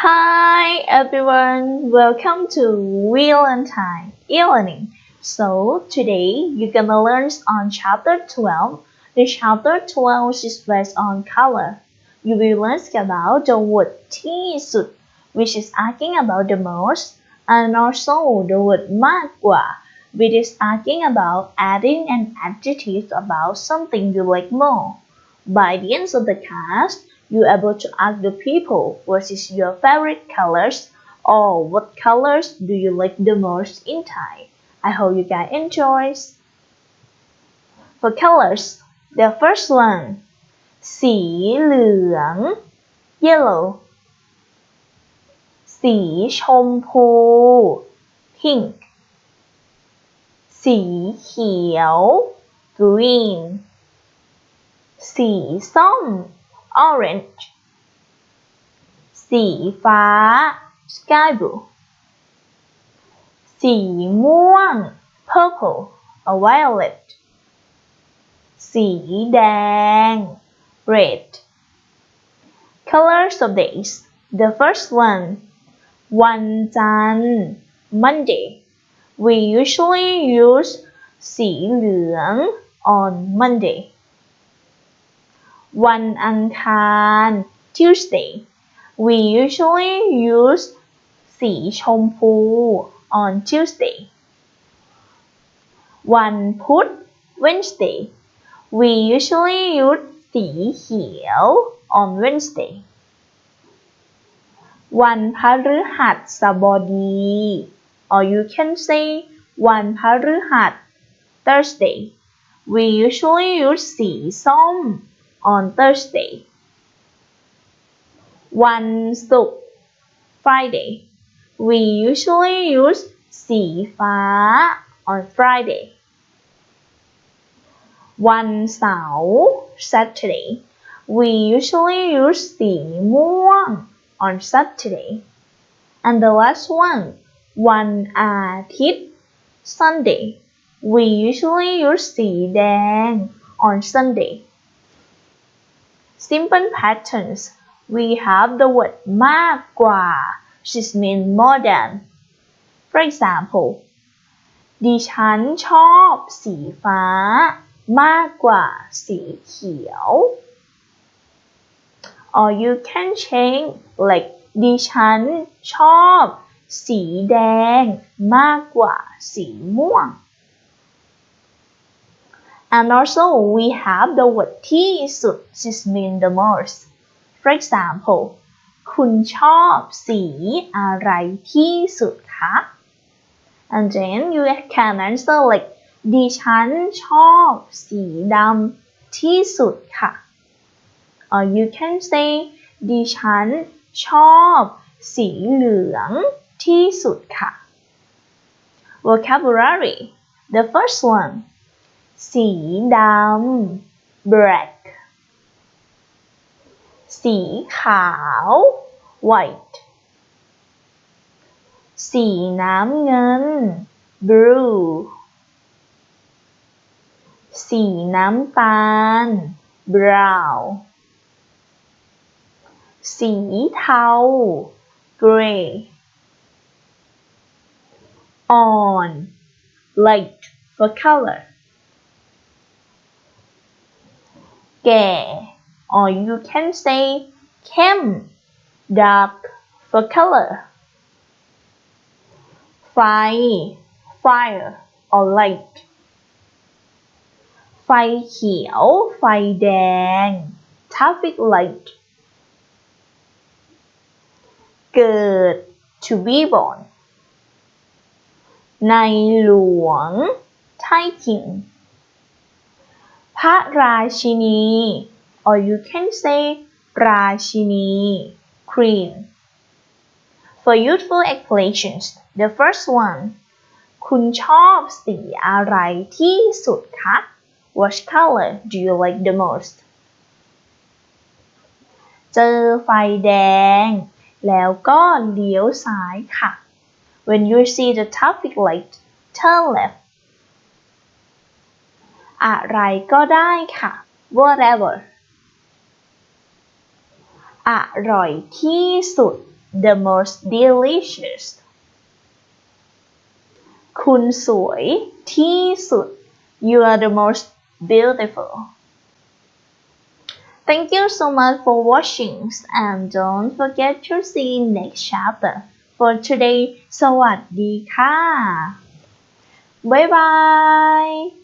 Hi everyone, welcome to Valentine e-learning. So today you're gonna learn on chapter 12. The chapter 12 is based on color. You will learn about the word tisut, which is asking about the most, and also the word magua, which is asking about adding an adjective about something you like more. By the end of the class, you're able to ask the people what is your favorite colors or what colors do you like the most in Thai. I hope you guys enjoy. For colors, the first one สีเหลือง yellow สีชมพู pink สีเขียว green สีส้ม orange สีฟ้า sky blue สีม่วง purple or violet สีแดง red colors of days the first one วันจันทร์ Monday we usually use สีเหลือง on Monday วันอังคาร Tuesday we usually use สีชมพู on Tuesday วันพุธ Wednesday we usually use สีเขียว on Wednesday วันพฤหัสบดี or you can say วันพฤหัส Thursday we usually use สีส้ม on Thursday วันศุกร์ Friday we usually use สีฟ้า on Friday วันเสาร์ Saturday we usually use สีม่วง on Saturday and the last one วันอาทิตย์ Sunday we usually use สีแดง on Sunday simple patterns we have the word มากกว่า which means more than for example ดิฉันชอบสีฟ้า มากกว่าสีเขียว or you can change like ดิฉันชอบ สีแดง มากกว่าสีม่วง and also we have the word ที่สุด which means the most for example คุณชอบสีอะไรที่สุดคะ and then you can answer like ดิฉันชอบสีดำที่สุดค่ะ or you can say ดิฉันชอบสีเหลืองที่สุดค่ะ vocabulary the first one สีดำ black สีขาว white สีน้ำเงิน blue สีน้ำตาล brown สีเทา gray on light for color แก่ or you can say เข้ม dark for color ไฟ fire or light ไฟเขียว ไฟแดง traffic light เกิด to be born ในหลวง Thai King พระราชินี or you can say ราชินี Queen for useful explanations the first one คุณชอบสีอะไรที่สุดคะ What color do you like the most เจอไฟแดง แล้วก็เลี้ยวซ้ายค่ะ When you see the traffic light turn left อะไรก็ได้ค่ะ whatever อร่อยที่สุด the most delicious คุณสวยที่สุด you are the most beautiful Thank you so much for watching and don't forget to see next chapter for today สวัสดีค่ะ บ๊ายบาย